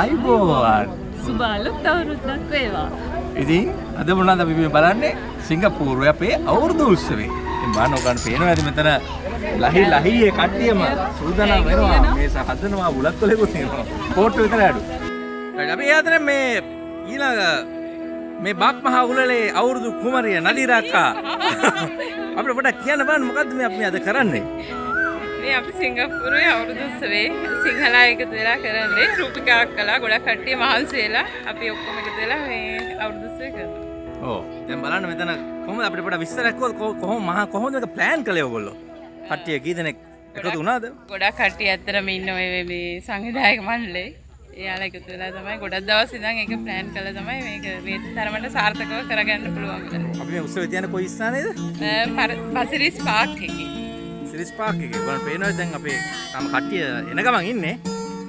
අයිබෝවන් සුබ අලුත් අවුරුද්දක් වේවා. ඉතින් අද මොනවද අපි මේ බලන්නේ සිංගප්පූරුවේ අපේ අවුරුදු උත්සවේ. ඉතින් බලන්න ඔයගොල්ලෝ පේනවා ඇති මෙතන ලහි ලහියේ කට්ටියම සූදානම් වෙනවා මේ හදනවා බුලත් කොලෙකුත් තියෙනවා. කෝට්ටු විතර අඩු. අපි යන්නේ මේ ඊළඟ මේ බක් මහා උලලේ අවුරුදු කුමරිය නදීරක්කා අපිට පොඩ්ඩක් කියන්න බලන්න මොකද්ද මේ අපි අද කරන්නේ? මේ අපි සිංගප්පූරුවේ අවුරුදු උත්සවේ සිංහලා එකතු වෙලා කරන්නේ රූපිකාවක් කළා ගොඩක් කට්ටිය මහන්සි වෙලා අපි ඔක්කොම එකතු වෙලා මේ අවුරුදු උත්සවය කරනවා. ඕ දැන් බලන්න මෙතන කොහොමද අපිට පොඩ්ඩක් විස්තරයක් කොහොම මහා කොහොමද මේක ප්ලෑන් කළේ ඔයගොල්ලෝ? කට්ටිය කී දෙනෙක් එකතු වුණාද? ගොඩක් කට්ටිය ඇත්තටම ඉන්න ඔය මේ සංවිධායක මණ්ඩලේ. එයාලා එකතු වෙලා තමයි ගොඩක් දවස් ඉඳන් ඒක ප්ලෑන් කළා තමයි මේක මේ තරමට සාර්ථකව කරගන්න පුළුවන් වෙලා. අපි මේ උත්සවය තියන්නේ කොයි ස්ථානයේද? පසිරිස් පාක් එකේ. සිරිස් පාක් එකේ. බලන්න පේනවා දැන් අපේ තම කට්ටිය එන ගමන් ඉන්නේ.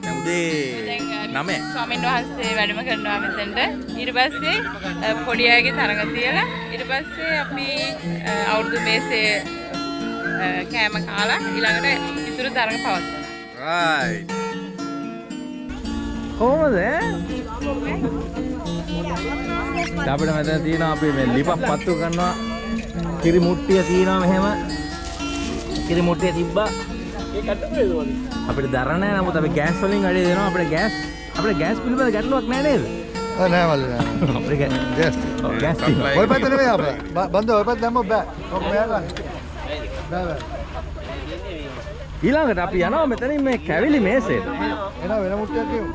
දැන් උදේ 9. ස්වාමීන් වහන්සේ වැඩම කරනවා මෙතනට. ඊට පස්සේ පොඩි අයගේ තරඟ තියලා ඊට පස්සේ අපි අවුරුදු මේසේ කෑම කාලා ඊළඟට ඉතුරු තරඟ පවත්වනවා. රයිට්. කොහොමද? අපිට මෙතන තියෙනවා අපි මේ ලිපක් පත්තු කරනවා. කිරි මුට්ටිය තියෙනවා මෙහෙම. කිරි මුට්ටිය තිබ්බා. අපිට දර නැහැ නමුත් අපි ගෑස් වලින් වැඩි දෙනවා අපිට ගෑස් අපිට ගෑස් පිළිබඳ ගැටලුවක් නැහැ නේද? නෑ මල්ලි නෑ. ඔය පැත්ත නෙමෙයි අපේ. බන්ද ඔය පැත්ත දැම්මොත් බෑ. ඔක මෙයා. බෑ බෑ. ඊළඟට අපි යනවා මෙතනින් මේ කැවිලි මේසෙට. එනවා වෙන මුට්ටියක් කියමු.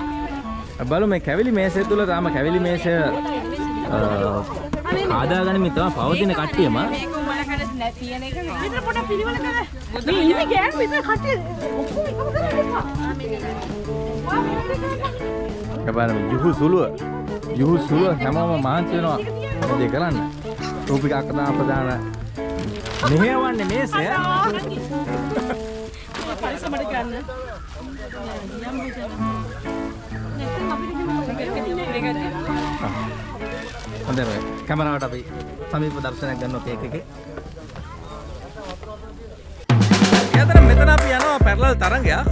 බලු මේ කැවිලි මේසය තුල තාම කැවිලි මේසය ආදාගනිමින් තමයි පවතින කට්ටියම නැතින එක විතර පොඩ පිළිවෙල කර. මේ ඉන්නේ ගෑන් විතර කට්ටිය ඔක්කොම එකම කරලා බලන්න යුහු සුළුව. යුහු සුළුව හැමෝම මහන්සි වෙනවා. මේ දේ කරන්න? රූපික අකදා අපදාන මෙහෙවන්නේ මේසය පරිසමට ගන්න. හොඳයි මේ කැමරාවට අපි සමීප දර්ශනයක් ගන්නවා කේක් එකේ එතන මෙතන අපි යනවා පැරලල් තරඟයක්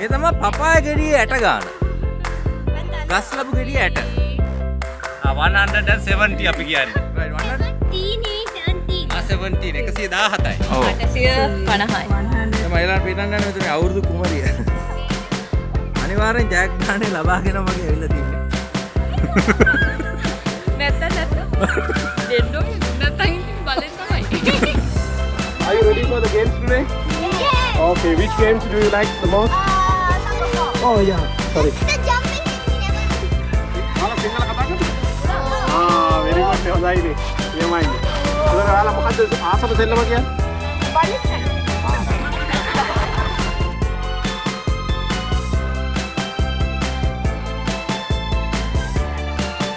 ඒ තමයි පපාය ගෙඩියේ ඇට ගන්න ගස් ලැබු ගෙඩියේ ඇට 170 අපි කියන්නේ. right 100 ආ 17 117යි. ඔව් අටසිය පණහයි. එම එලා පිටන් ගන්න මෙතන අවුරුදු කුමරිය අනිවාර්යෙන් ජයග්‍රහණය ලබාගෙන මගේ ඇවිල්ලා තියෙන්නේ නැත්ත නැත්ත. දෙන්නෝ නැත්තම් ඉතින් බලෙන් තමයි. Are you ready for the games today? Okay, which games do you like the most? Oh yeah, sorry. ඔයාලා සිංහල කතා කරනවද? ආ, very good. හොඳයිනේ. එහෙමයිනේ. එතකොට ඔයාලා මොකද්ද ආසම සෙල්ලම කියන්නේ?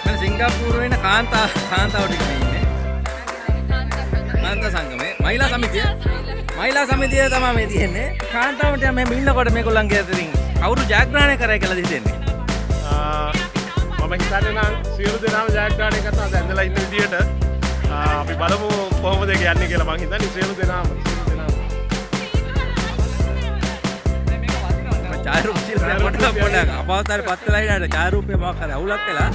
මම සිංගප්පූරුවේ ඉන්න කාන්තා කාන්තාව ටික මේ ඉන්නේ කාන්තා සංගමේ මහිලා සමිතිය මහිලා සමිතිය තමයි මේ තියෙන්නේ. කාන්තාවට මෙහෙම ඉන්නකොට මේගොල්ලන්ගේ අතරින් කවුරු ජයග්‍රහණය කරයි කියලා හිතෙන්නේ මම හිතන්නේ නම් සියලු දෙනාම ජයග්‍රහණය කරනවා දැන්දලා ඉන්න විදියට. අපි බලමු කොහොමද ඒක යන්නේ කියලා මම හිතන්නේ සියලු දෙනාම. ශිල්පය පොඩ්ඩක් පොඩ්ඩක්. අපවතාරේ පත් වෙලා ඉන්න ඡායරූපේ මොකක් හරි අවුලක් වෙලා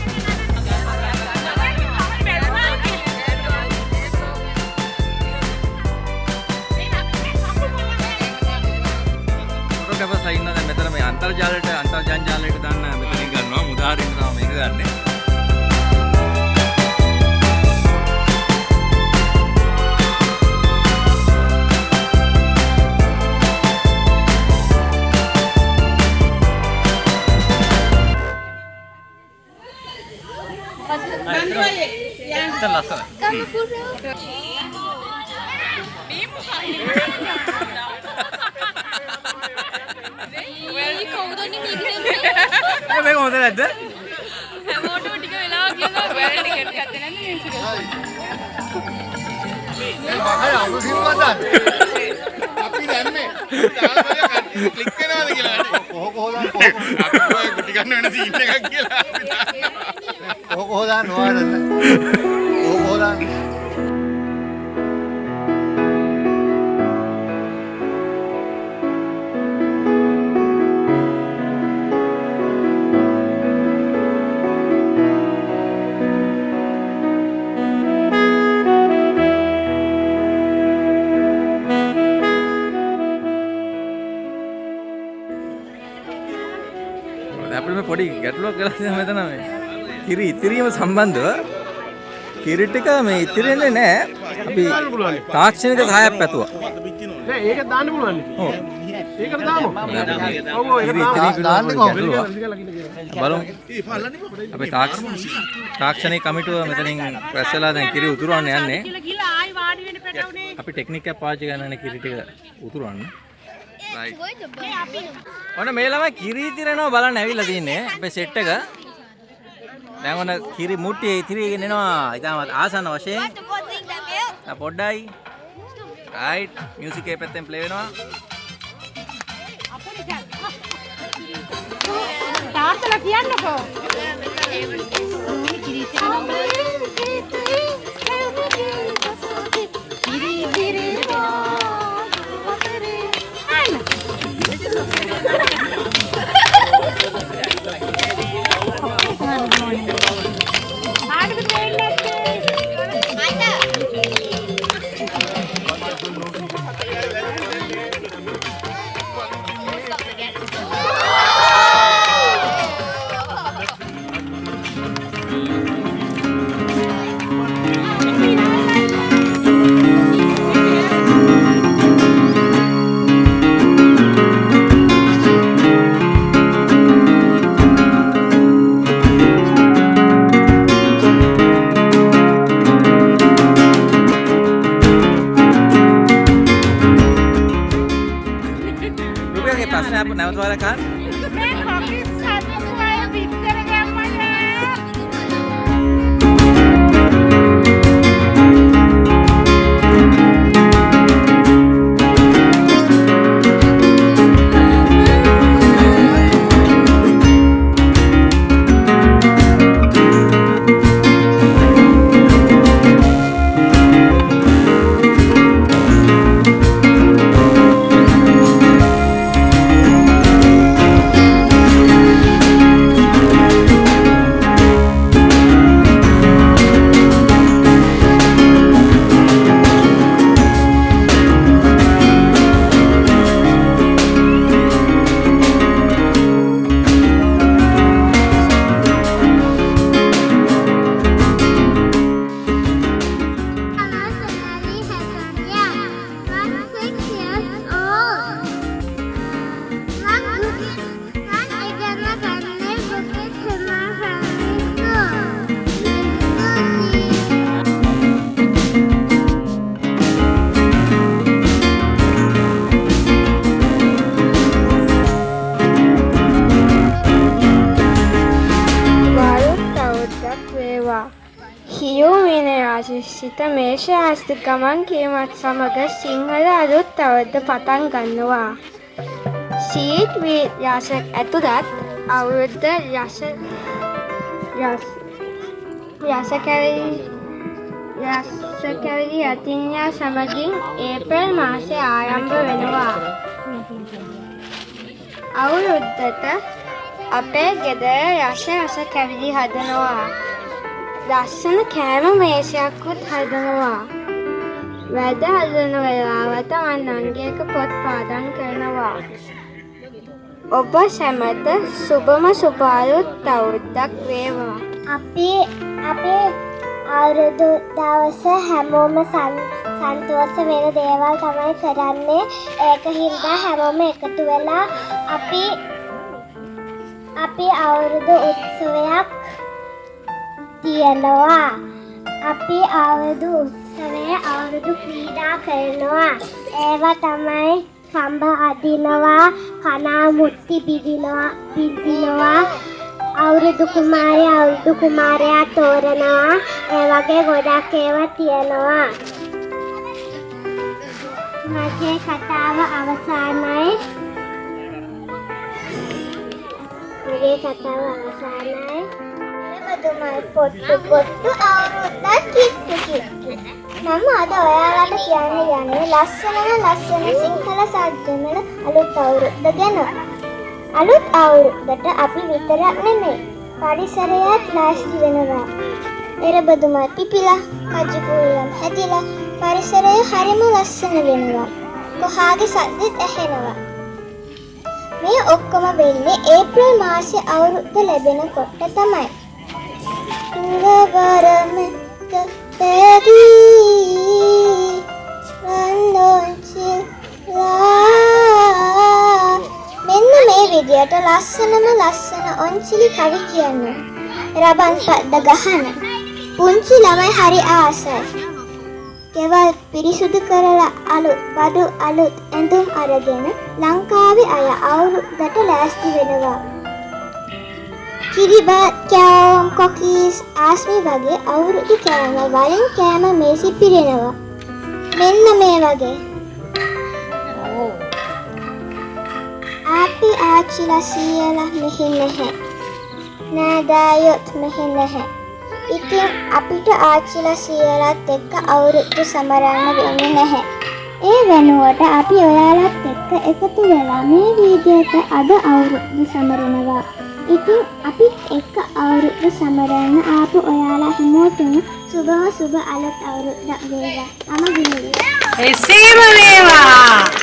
අන්තර්ජාලයට අන්තර්ජාලයට දාන්න මෙතනින් ගන්නවා. මුදාහරින්න තමයි මේක ගන්නෙ. එතන ලස්සනයි. ඒ මේක හොඳ නැද්ද හැමෝටම ටික වෙලා කියලා ඔයාලා ටිකට් ගත්තේ නැද්ද මේ ඉතින්? අය අමුතු සිල්වත් දාන්න. අපි දන්නේ. ක්ලික් වෙනවද කියලා. කොහො කොහොදාන්න කොහො අපි ඔය ගුටි ගන්න වෙන සීන් එකක් කියලා අපි දන්නවා. කොහො කොහොදාන්න ඔයාලට. කොහො කොහොදාන්න. දැන් අපිට මේ පොඩි ගැටලුවක් තියෙනවා මෙතන මේ කිරි ඉතිරීම සම්බන්ධව කිරි ටික මේ ඉතිරෙන්නේ නැහැ. අපි තාක්ෂණික සහායක් පැතුවා. නෑ ඒක දාන්න පුළුවන්. ඔව්. ඒකට දාමු. ඔව් ඒක. ගැටලුවක්. බලමු. අපේ තාක්ෂ- තාක්ෂණික කමිටුව මෙතනින් රැස් වෙලා දැන් කිරි උතුරවන්න යන්නේ. අපි ටෙක්නික් එකක් පාවිච්චි කරනනේ කිරි ටික උතුරවන්න. Right. ඔන්න මේ ළමයි කිරි ඉතිරෙනවා බලන්න ඇවිල්ලා තින්නේ අපේ සෙට් එක. දැන් ඔන්න කිරි මුට්ටියේ ඉතිරිගෙන එනවා. ඉතාලම ආසන්න වශයෙන්. ආ, පොඩ්ඩයි. right. මියුසික් එකේ පැත්තෙන් ප්ලේ වෙනවා. තාත්තලා කියන්නකෝ. රුපියල්ගේ 何? මේෂ ආස්ති ගමන් කීමත් සමග සිංහල අලුත් අවුරුද්ද පටන් ගන්නවා. සීට් වී යසක් ඇතුළත් අවුරුද්ද යස යස යස කැවිලි යස කැවිලි අතින්යා සමගින් ඒප්‍රල් මාසය ආරම්භ වෙනවා. අවුරුද්දට අපේ ගෙදර යස යස කැවිලි හදනවා. ලස්සන කෑම මේසයක්කුත් හදනවා. වැඩ හදන වෙලාවට මන් නංගියක පොත් පාඩම් කරනවා. ඔබ සැමට සුබම සුපාලුත් අවුරුද්දක් වේවා. අපි අපේ අවුරුදු දවස හැමෝම සන්- සන්තෝෂ වෙන දේවල් තමයි කරන්නේ ඒක හින්දා හැමෝම එකතු වෙලා අපි අපි අවුරුදු උත්සවයක් තියෙනවා. අපි අවුරුදු උත්සවයේ අවුරුදු ක්‍රීඩා කරනවා. ඒවා තමයි කම්බ අදිනවා කනා මුට්ටි බිදිනවා බිදිනවා අවුරුදු කුමාරය අවුරුදු කුමාරයා තෝරනවා. ඒ වගේ ගොඩක් ඒවා තියෙනවා. මගේ කතාව අවසానයි. මගේ කතාව අවසానයි. බදුමයි පොට්ටු පොට්ටු අවුරුද්දක් කිට්ටු කිට්ටු මම අද ඔයාලට කියන්න යන්නේ ලස්සනම ලස්සන සිංහල සාජ්‍යමල අලුත් අවුරුද්ද ගැන අලුත් අවුරුද්දට අපි විතරක් නෙමෙයි පරිසරයත් ලෑස්ති වෙනවා. එරබදුමා පිපිලා, කජුපුල්ලම් හැදිලා පරිසරය හරිම ලස්සන වෙනවා. කොහාගේ සද්දෙත් ඇහෙනවා. මේ ඔක්කොම වෙන්නේ ඒප්‍රිල් මාසේ අවුරුද්ද ලැබෙනකොට තමයි. කුලවරමක පැදී රන්දොන්චිලා මෙන්න මේ විදියට ලස්සනම ලස්සන ඔන්චිලි කවි කියන්න. රබන් පද්ද ගහන. පුංචි ළමයි හරි ආසයි. ගෙවල් පිරිසුදු කරලා අලුත් බඩු අලුත් ඇඳුම් අරගෙන ලංකාවේ අය අවුරුද්දට ලෑස්ති වෙනවා. කිරිබත් කෑවම් කොකීස් ආස්මි වගේ අවුරුදු කෑම වලින් කෑම මේසි පිරෙනවා. මෙන්න මේ වගේ. අපි ආච්චිලා සීයලා මෙහි නැහැ. නෑදෑයොත් මෙහි නැහැ. ඉතින් අපිට ආච්චිලා සීයලත් එක්ක අවුරුදු සමරන්න වෙන්නේ නැහැ. ඒ වෙනුවට අපි ඔයාලත් එක්ක එකතු වෙලා මේ වීදියට අද අවුරුදු සමරනවා. ඉතින් අපිත් එක්ක අවුරුදු සමරන්න ආපු ඔයාලා හැමෝටම සුබම සුබ අලුත් අවුරුද්දක් වේවා. මම ගිනිවි. එසේම වේවා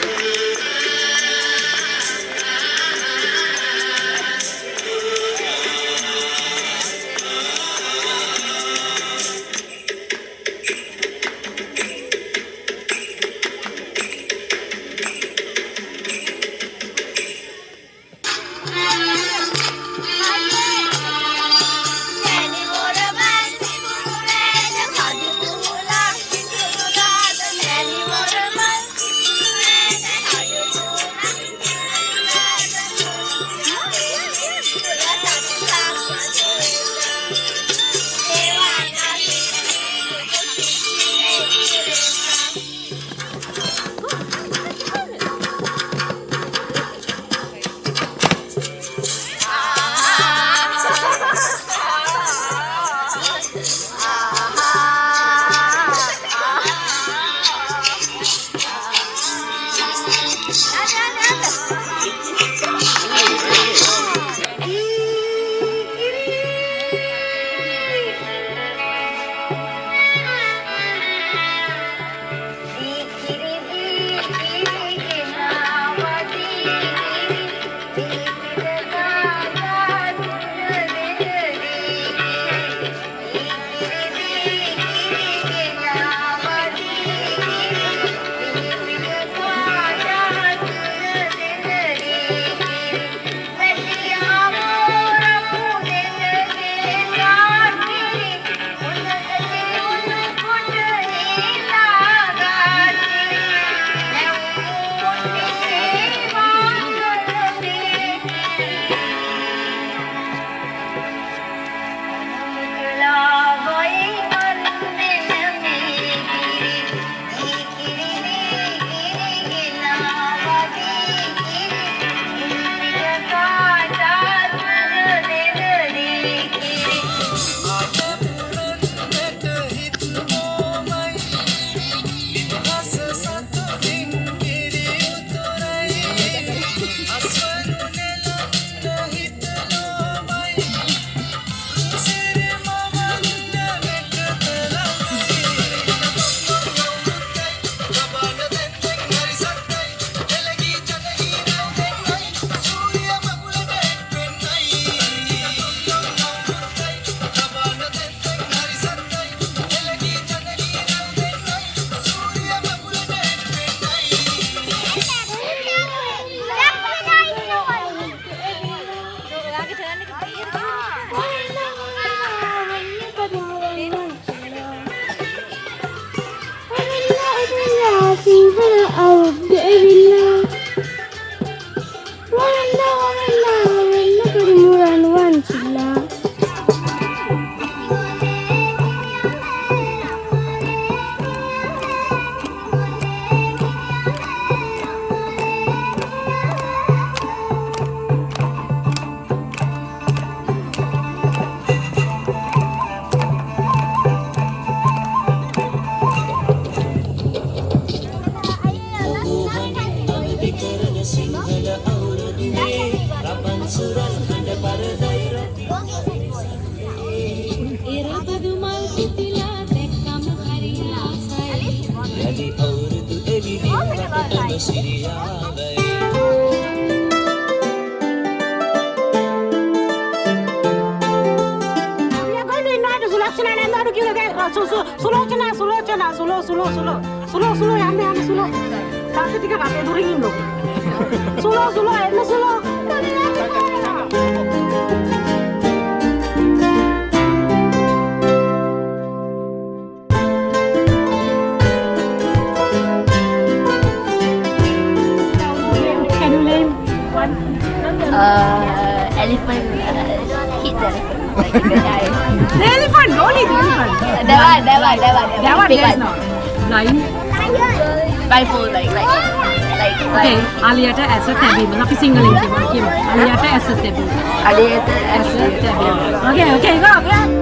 සිංහල අවුරුද්ද Uh, elephant uh, hit the elephant. Like the. The elephant, don't eat elephant. That one, that one, that one. That one, there's not. Lion. Blindfold, like, like, like, Okay. අලියට ඇස තැබීම. අපි සිංහලෙන් කියමු. අලියට ඇස තැබීම. අලියට ඇස තැබීම. Okay, okay, go, go.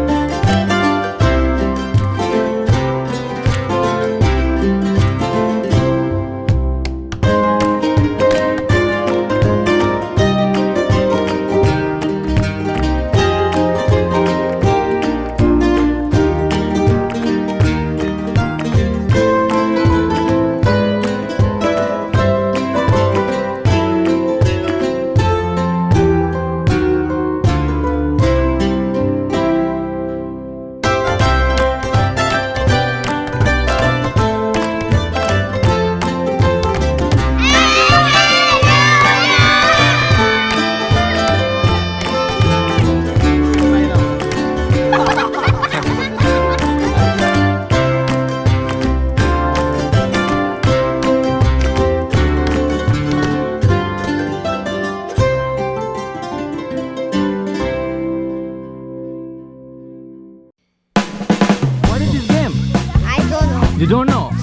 You don't know?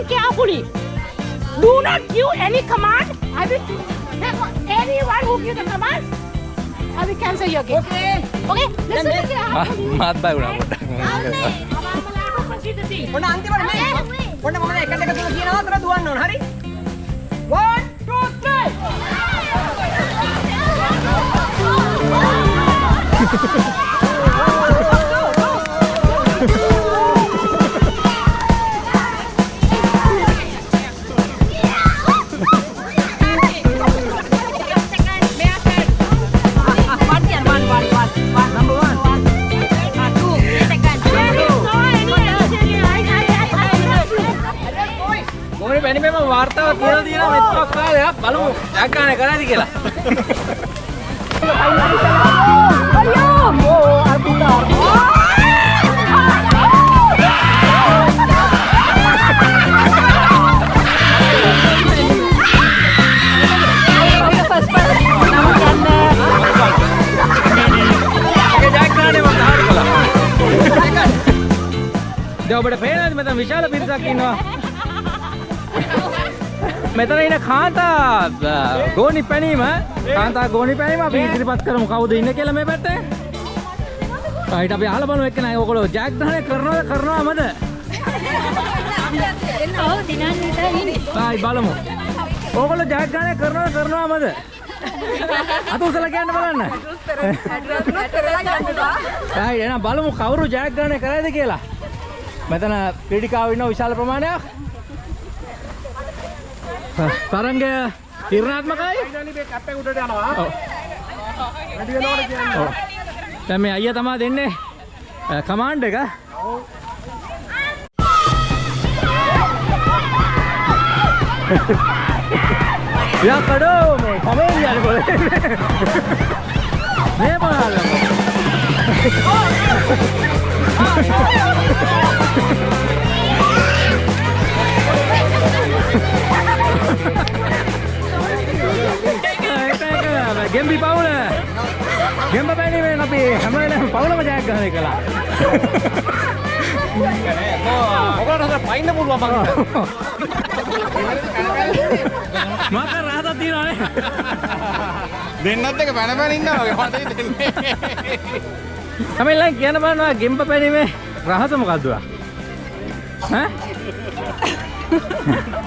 instruction carefully. Do not give any command. I will, anyone who give the command, I will cancel your game. Okay? Okay? Listen to the Ah, මාත් බය වුණා පොඩ්ඩක්. Proceed the team. ඔන්න අන්තිමට මේ ඔන්න මම එකට එක තුන කියනවා අතර දුවන්න ඕන හරි 1 2 3 ගෝනි පැනීම කාන්තා ගෝනි පැනීම අපි ඉදිරිපත් කරමු කවුද ඉන්නේ කියලා මේ පැත්තේ. හයිට අපි අහලා බලමු එක්ක නෑ ඔයගොල්ලෝ ජයග්‍රහණය කරනවද කරනවමද? ඔව් දිනන් විතර ඉන්නේ. හයි බලමු. ඕගොල්ලෝ ජයග්‍රහණය කරනවද කරනවමද? අත උසලා කියන්න බලන්න. හයි එහෙනම් බලමු කවුරු ජයග්‍රහණය කරයිද කියලා. මෙතන ක්‍රීඩිකාවෝ ඉන්න විශාල ප්‍රමාණයක්. තරංගය තීරණාත්මකයි. ඉතින් මේ කැප් එක උඩට යනවා. ඔව්. වැඩි වෙනවට කියන්නේ. ඔව්. දැන් මේ අයියා තමයි දෙන්නේ කමාන්ඩ් එක. යා කඩෝ මේ කමෙන් යන්නේ කොහෙද? මේ බලන්න. ගෙම්බි පවුල. ගෙම්බ පැනීමෙන් අපි හැම වෙලාවෙම පවුලම ජයග්‍රහණය කළා. ඔකට හතර පයින්න පුළුවන් මං. මක රහතක් තියෙනවානේ දෙන්නත් එක පැන පැන ඉන්නවා වගේ මට දෙන්නේ තමයිලන් කියන බලනවා ගෙම්ප පැනීමේ රහස මොකක්ද ඈ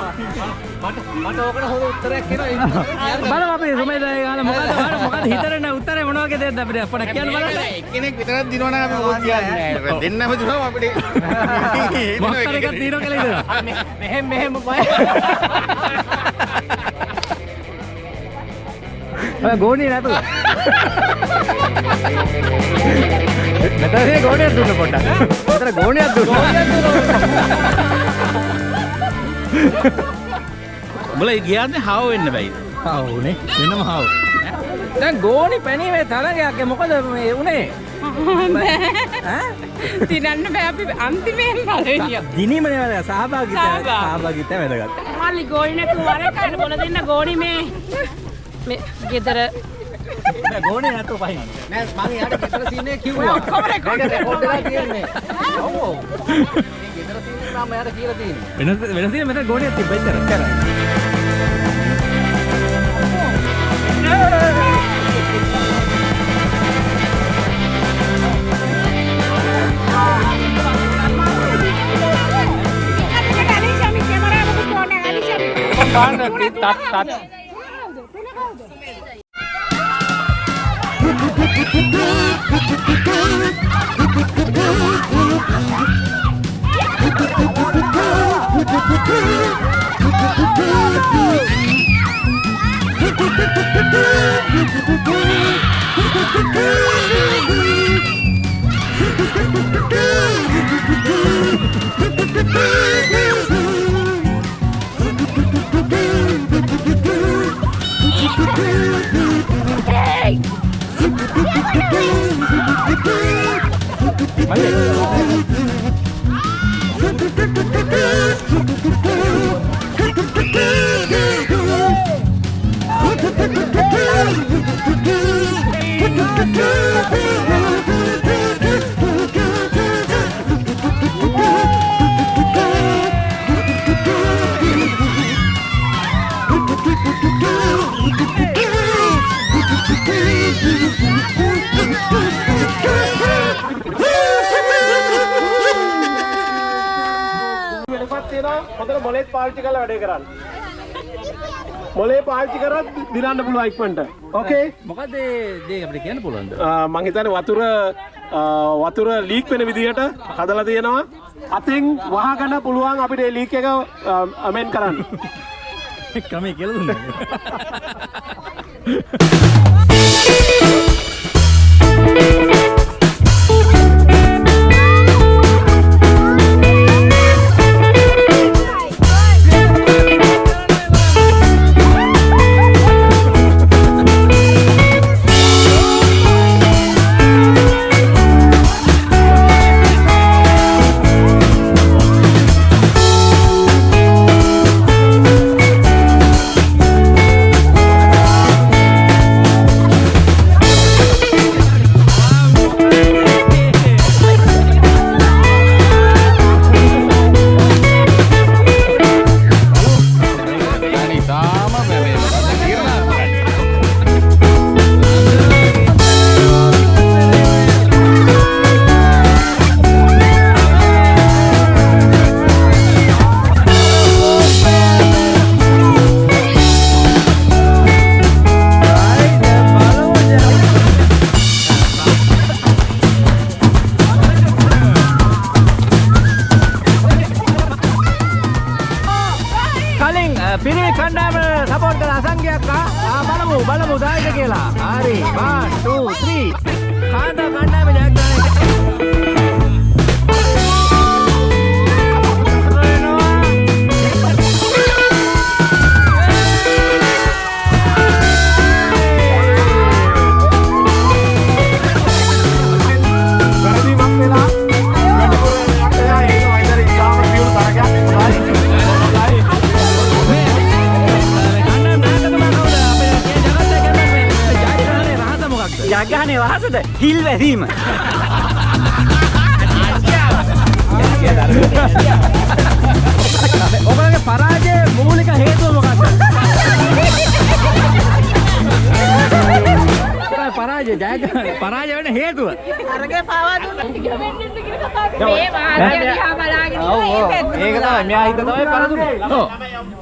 මට ඕකට හොඳ උත්තරයක් එනවා බලමු අපි සුමේදා ගාන මොකද මොකද හිතරෙන්න උත්තරේ මොන වගේ දෙයක්ද අපිට අපට කියන්න බලන්න එක්කෙනෙක් විතරක් දිනවනම් අපි මොකද කියන්නේ දෙන්නම දිනවම අපිට මොකක්ද එකක් తీරෝ කියලා ඉතලා මෙහෙම මෙහෙම බය ඔය ගෝණිය නැතුව මෙතන ගෝණියක් දුන්න. පොඩ්ඩක් මෙතන ගෝණියක් දුන්න උඹලා ගියාන්නේ හාව වෙන්න බැයිද? හවුනේ වෙනම හවු. දැන් ගෝණි පැනීමේ තරගයක් මොකද මේ උනේ? තිරන්න බෑ අපි අන්තිමයෙන් පලවිනිිය දිනීමනේ වැදගත් සහභාගීත්වය සහභාගී. සහභාගීත්වය වැදගත් මල්ලි ගෝලි නැතුව වරකට බොල දෙන්න ගෝනි මේ මේ ගෙදර. ගෝණිය නැතුව පහින් නෑ මං යාට ගෙදර සීනේ කිව්වා. ඔක්කොම රෙකෝඩ් වෙලා තියෙන්නේ. ඔව් ඔව් මේ ගෙදර සීනේ තමයි යාට කියලා තියෙන්නේ වෙනස් වෙනස් තියෙන මෙතන ගෝණියක් තිබ්බ ඉතර Woo! දිනන්න පුළුවන් ඉක්මනට. ඕකේ මොකද දේ අපිට කියන්න පුළුවන්ද? මං හිතන්නේ වතුර වතුර ලීක් වෙන විදිහට හදලා තියෙනවා. අතින් වහගන්න පුළුවන් අපිට ඒ ලීක් එක අමෙන් කරන්න. ක්‍රමේ කියලා දුන්නා හිල් වැදීම. ඔබගේ පරාජය මූලික හේතුව මොකක්ද? පරාජය ජයග්‍රහණ පරාජය වෙන හේතුව. අරගේ පාවා දුන්නා. මේ වාදය දිහා බලාගෙන ඔව්. ඒක තමයි මෙයා හිත තමයි පරදුනේ. ඔව්.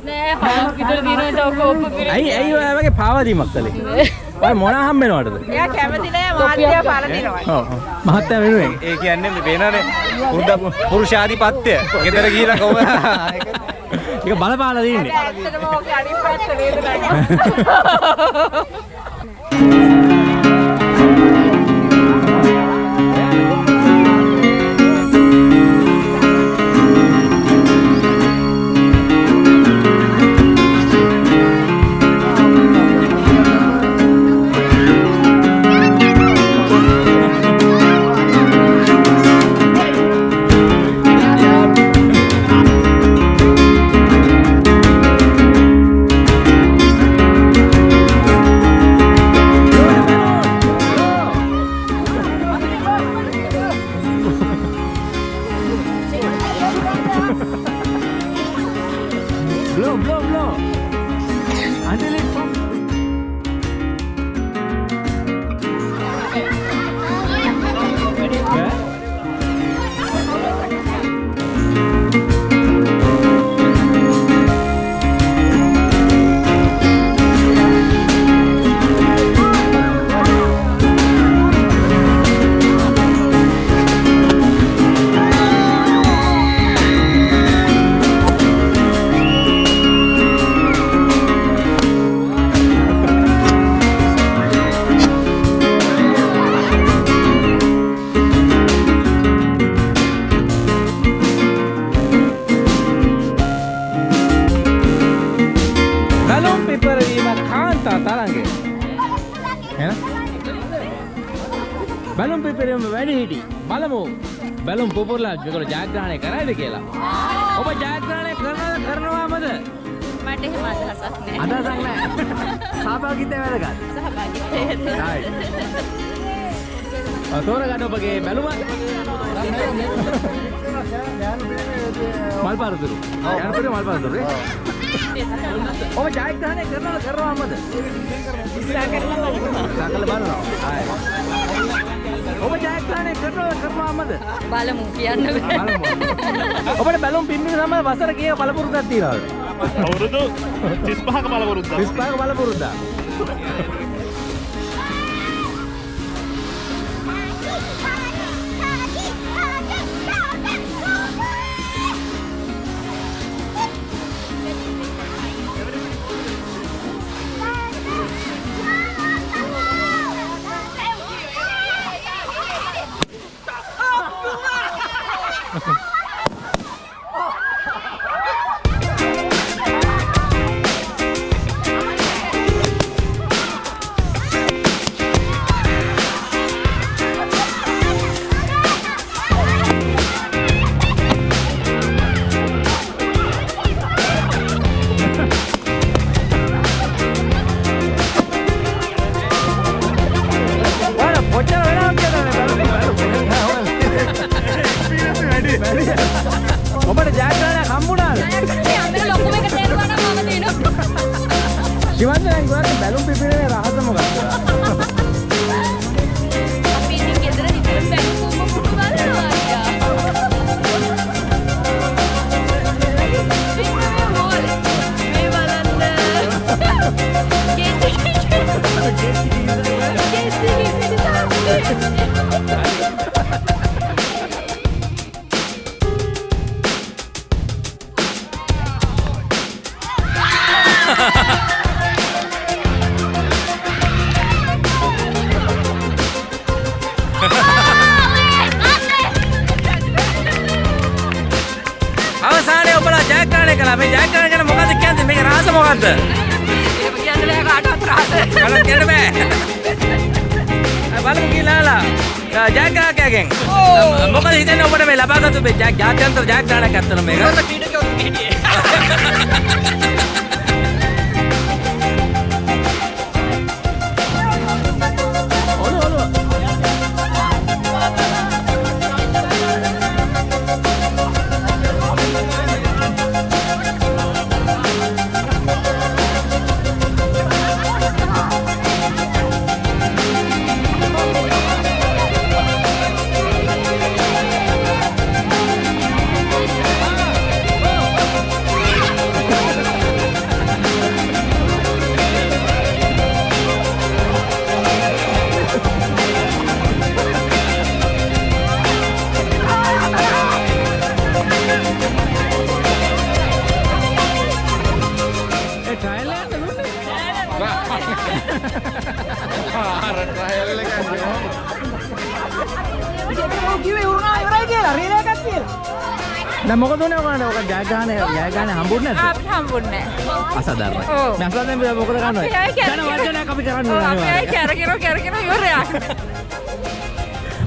නෑ හොස්පිටල් දිනුවට ඔක ඔප්පු පිළිගන්න. ඇයි ඇයි ඔය වගේ පාවාදීමක් කළේ? ඔය මොන හම්බෙනවටද? එයා කැමති මාත්‍යා පරදිනවා. ඔව්. මහත්තයා වෙනුවෙන්. ඒ කියන්නේ මේ වෙනනේ පුරුද්ද පුරුෂාධිපත්‍ය. ගෙදර ගිහිලා කොහොම ඒක බලපාලා දින්නේ. ඇත්තටම ඕකේ අනිත් පැත්ත වේදනයි. බැලුම් පිපරීම වැඩි හිටි. බලමු. බැලුම් පුපුරලා මේගොල්ලෝ ජයග්‍රහණය කරයිද කියලා. ඔබ ජයග්‍රහණය කරනවද කරනවාමද? මට එහෙම අදහසක් නෑ. අදහසක් නැහැ. සහභාගීත්වය වැදගත්. සහභාගීත්වය. තෝරගන්න ඔබගේ බැලුම. මල් පාරතුරු. යනපොඩි මල් පාරතුරු. ඔබ ජයග්‍රහණය කරනවද කරනවාමද? ඉස්සර කරලා බලනවා. සාකල බලනවා. ආයි. ඔබ ජයග්‍රහණය කරනවද කරනවාමද? බලමු කියන්න බෑ. බලමු. ඔබට බැලුම් පිම්බීම සමග වසර කීයක බලපුරුද්දක් තියෙනවද? අවුරුදු 35ක බලවරුද්දා 35ක බලපුරුද්දක්. ಅಂತ ಜಾಗ ಆಡಕತ್ತಲ್ಲ ಮೇಗ ಕ್ರೀಡೆಗೆ ಒಂದು ಕ್ರೀಡೆ දැන් මොකද උනේ ඔයගොල්ලන්ට ඔක ජයග්‍රහණ ජයග්‍රහණ හම්බුන්නේ නැද්ද? අපිට හම්බුන්නේ නැහැ. අසාධාරණයි. මේ අසාධාරණ මොකද කරන්නේ? ආයේ ජන වර්ධනයක් අපි කරන්න ඔව්, ඕනේ. අපි ආයේ. කැරකිනවා කැරකිනවා ඉවරයක්.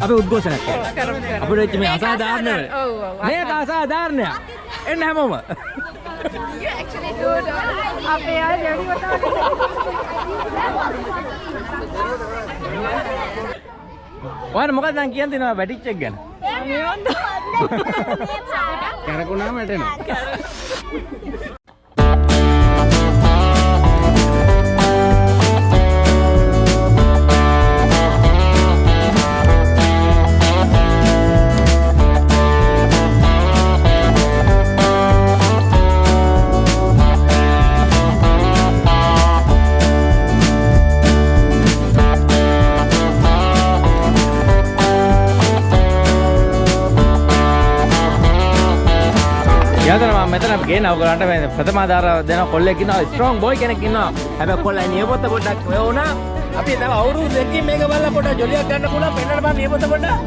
අපි උද්ඝෝෂණයක්. කරමු. අපිට වෙච්ච මේ අසාධාරණ අසාධාරණ. ඔව්, ඔව්, මේක අසාධාරණයක්. එන්න හැමෝම. අපේ අය දෙවි ඔයාලා මොකක්ද දැන් කියන්න තියෙනවා වැටිච් එක ගැන? කැරකුණාම වැටෙනවා. යතන මම මෙතන ගේන ඔයගලන්ට මේ ප්‍රථම ආධාර දෙන කොල්ලෙක් ඉන්නවා ස්ට්‍රෝං බොයි කෙනෙක් ඉන්නවා හැබැයි කොල්ලා නියපොත්ත පොඩ්ඩක් ඔය වුණා අපි තව අවුරුදු දෙකකින් මේක බලලා පොඩ්ඩක් ජොලියක් ගන්න පුළුවන් පෙන්නන්න බෑ නියපොත්ත පොඩ්ඩක්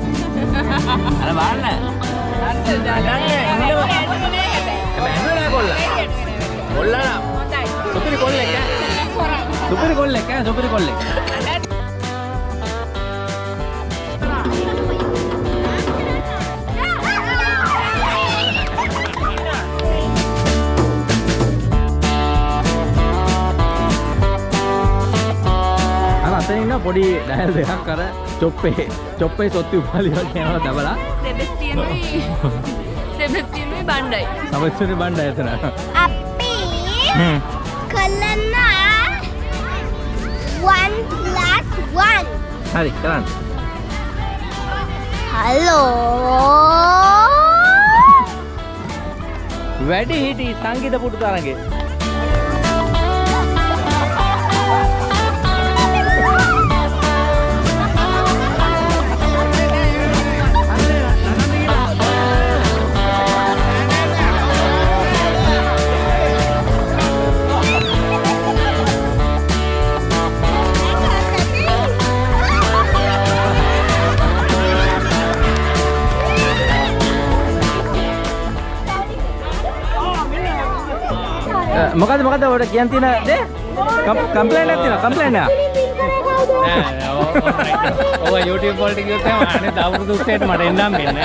අර බලන්න කොල්ලා සුපිරි කොල්ලෙක් ඈ සුපිරි කොල්ලෙක් ඈ සුපිරි කොල්ලෙක් ඉන්න පොඩි ඩයල් දෙකක් අර චොප්පේ චොප්පේ සොත්ති උපාලි වගේ යනවා දබලා. සෙබස්තියනුයි සෙබස්තියනුයි බණ්ඩයි. සමස්තුනි බණ්ඩ එතන. අපි හ්ම්. කළන්න 1 plus 1 හරි කරන්න. හලෝ වැඩි හිටි සංගීත පුටු තරගේ මොකද මොකද ඔයාලට කියන්න තියෙන දේ? කම්ප්ලේන්ට් එකක් තියෙනවා කම්ප්ලේන්ට් එකක් ඔය YouTube වලට ගියොත් එහෙම අනේ දවුරුදු උස්සේට මට එන්නම් මෙන්න.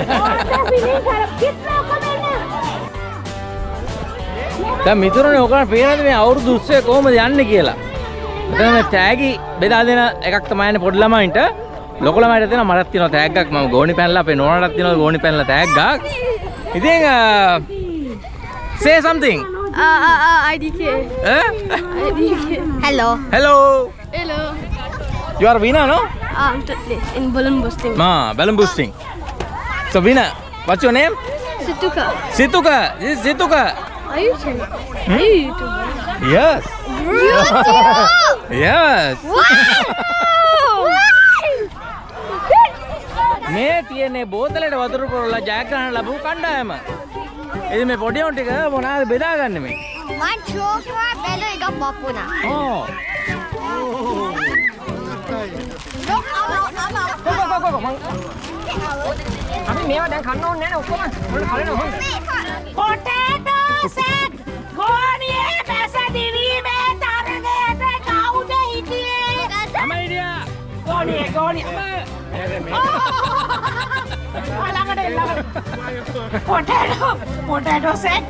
දැන් මිතුරනේ ඔයගොල්ලන් පේනද මේ අවුරුදු උස්සේ කොහොමද යන්නේ කියලා? මෙතන මේ තෑගි බෙදා දෙන එකක් තමයි යන්නේ පොඩි ළමයින්ට. ලොකු ළමයිට දෙනවා මටත් තියෙනවා තෑග්ගක් මම ගෝණි පැනලා අපේ නෝනාටත් තියෙනවා ගෝණි පැනලා තෑග්ගක් ඉතින් say something Ah, ah, ah, IDK. Eh? IDK. Hello. Hello. Hello. You are Vina, no? Ah, I'm totally in balloon boosting. Ma, balloon boosting. So Vina, what's your name? Situka. Situka. This is Situka. Are you YouTuber? Hmm? Are you YouTuber? Yes. YouTube. yes. Wow. ನೇತಿಯನ್ನೇ ಬೋತಲೆಡೆ ಒದರುಕೊಳ್ಳ ಜಾಗ್ರಹಣ ಲಭು ಕಂಡ ඉතින් මේ පොඩි උන් ටික මොනවාද බෙදාගන්නේ මේ? මං චෝකවා බැලුව එකක් බප්පුනා ඕ. අපි මේවා දැන් කන්න ඕනේ නැහැ ඔක්කොම මොන කලන හොඳ. Potato sack! ගෝනියේ පැසදිවීමේ තරගයට කවුද හිටියේ? තමයි හිටියා. ගෝනියේ ගෝනියේ. ළඟට ළඟට. Potato potato sack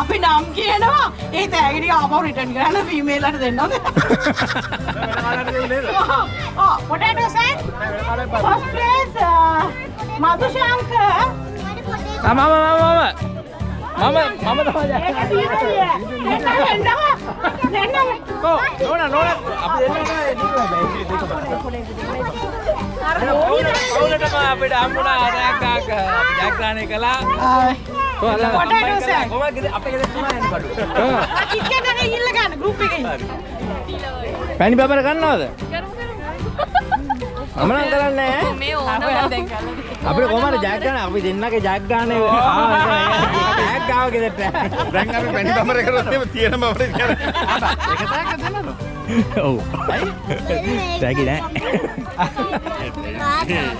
අපි නම් කියනවා ඒ තෑගිටි ආපහු රිටර්න් කරලා ෆීමේල් වලට දෙන්නද? sack first place මధుශාංක ආ මම මම මම මම තමයි දෙන්නම නෝනා නෝනා. අපි දෙන්නා. අර කවුලටම අපිට හම්බුණා ආරයක් ජයග්‍රහණය කළා. පැණි බබර ගන්නවද මම නම් කරන්නේ නැහැ. මේ ඕන දැන් අපිට කොහමද ජයක් ගන්න? අපි දෙන්නගේ ජයක් ගන්න. ජයක් ගාව ගෙදරට. දැන් අපි පැණි බමර කරොත් එහෙම තියෙන බමර ඔව්. තෑගි නෑ.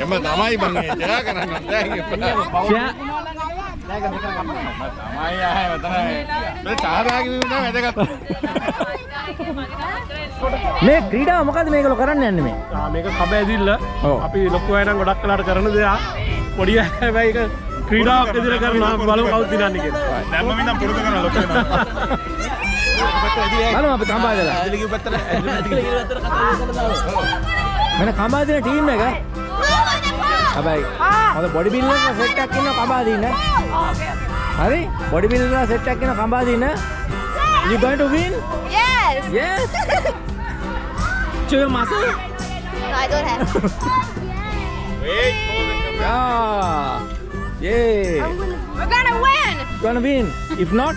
එම තමයි මම ජයා කරන්න දැන් තමයි ආයේ මෙතන මේ සහභාගී වීම තමයි වැදගත් මේ ක්‍රීඩාව මොකද මේකල කරන්න යන්නේ මේ? ආ, මේක කබ ඇදිල්ල. අපි ලොකු අය නම් ගොඩක් කලාට කරන දෙයක්. පොඩි අය හැබැයි ඒක ක්‍රීඩාවක් විදිහට කරනවා. බලමු කවුද දිනන්නේ කියලා. දැම්ම මිනම් පුරුදු කරන ලොකු බලමු අපි කම්බාදලා මම කම්බාදින ටීම් එක හැබැයි හොඳ බොඩි බිල්ඩර් සෙට් එකක් ඉන්න කම්බාදින හරි බොඩි බිල්ඩර් සෙට් එකක් ඉන්න කම්බාදින you going to win Yes! yes show your muscle No, I don't have. yeah yeah We're gonna win! gonna win if not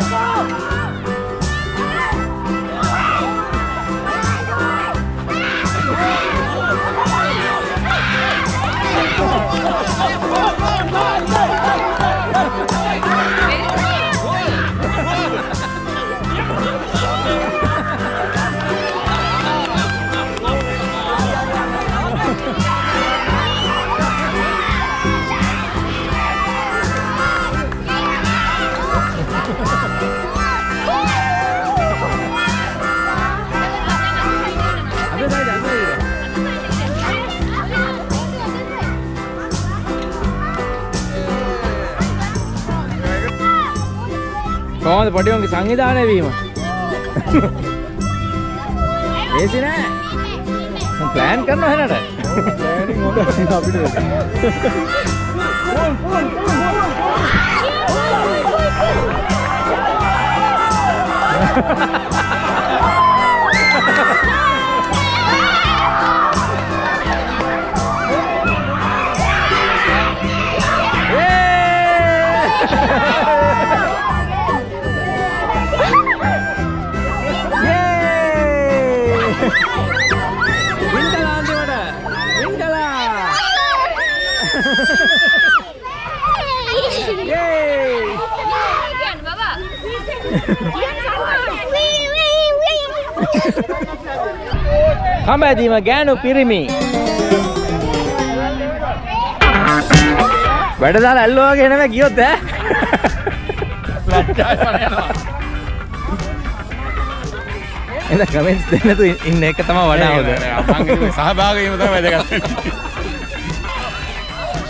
Ada කොහොමද පොඩි උන්ගේ සංවිධානය වීම? ඒසි නෑ. ප්ලෑන් කරනවා හැනට. අපිට. කම්බැදීම ගෑනු පිරිමි. වැඩ දාලා ඇල්ලුවාගේ නෙමෙයි ගියොත් ඈ. එද කමෙන්ට්ස් දෙන්න තු ඉන්න එක තමයි වඩා හොඳ. සහභාගී වීම තමයි වැදගත්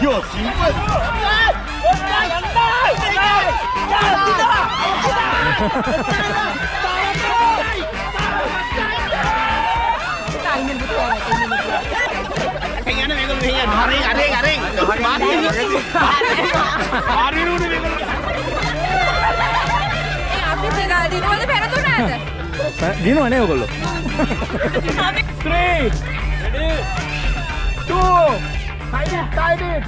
යෝ 아비 씨가 리노는 배로 돌아야 돼 아, 리노 안 해요 걸로 3 레디 2 다이빙 다이빙 1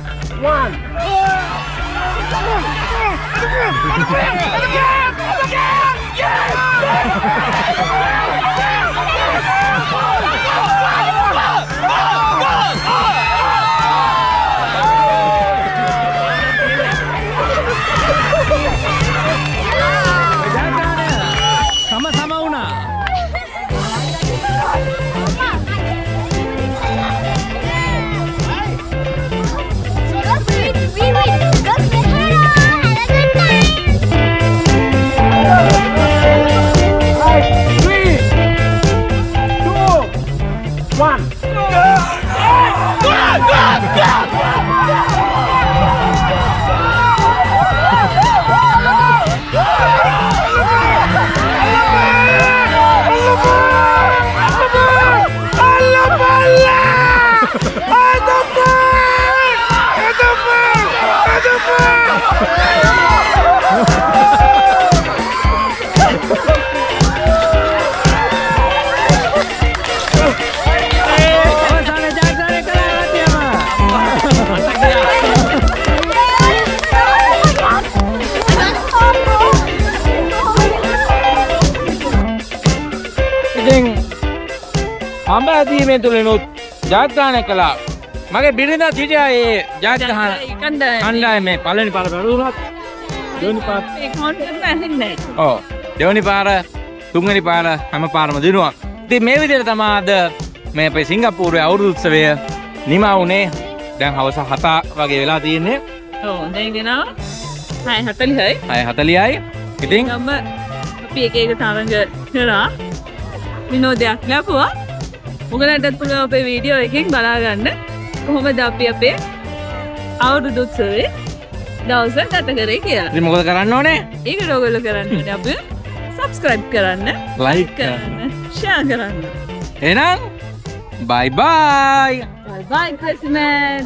ඇදීමේ තුළිනුත් ජාත්‍රාණය කළා. මගේ බිරිඳ සිටියා ඒ ජාත්‍රහන කණ්ඩායමේ. පළවෙනි පාර බැලුණත් දෙවෙනි පාර ඕ දෙවනි පාර තුන්වැනි පාර හැම පාරම දිනුවා. ඉතින් මේ විදිහට තමයි අද මේ අපේ සිංගප්පූරුවේ අවුරුදු උත්සවය නිමා වුණේ. දැන් හවස 7 වගේ වෙලා තියෙන්නේ. ඔව් දැන් දෙනවා 6:40යි 6:40යි ඉතින් අපි එක එක තරඟ කරා. විනෝදයක් ලැබුවා උගලන්ටත් පුළුවන් අපේ වීඩියෝ එකෙන් බලාගන්න. කොහොමද අපි අපේ අවුරුදු උත්සවේ දවස ගත කරේ කියලා. මොකද කරන්න ඕනේ? ඒකට ඔයගොල්ලෝ කරන්න අපි සබස්ක්‍රයිබ් කරන්න ලයික් කරන්න ෂෙයා කරන්න. එහෙනම් බයි බයි බයි ක්‍රිස්මස්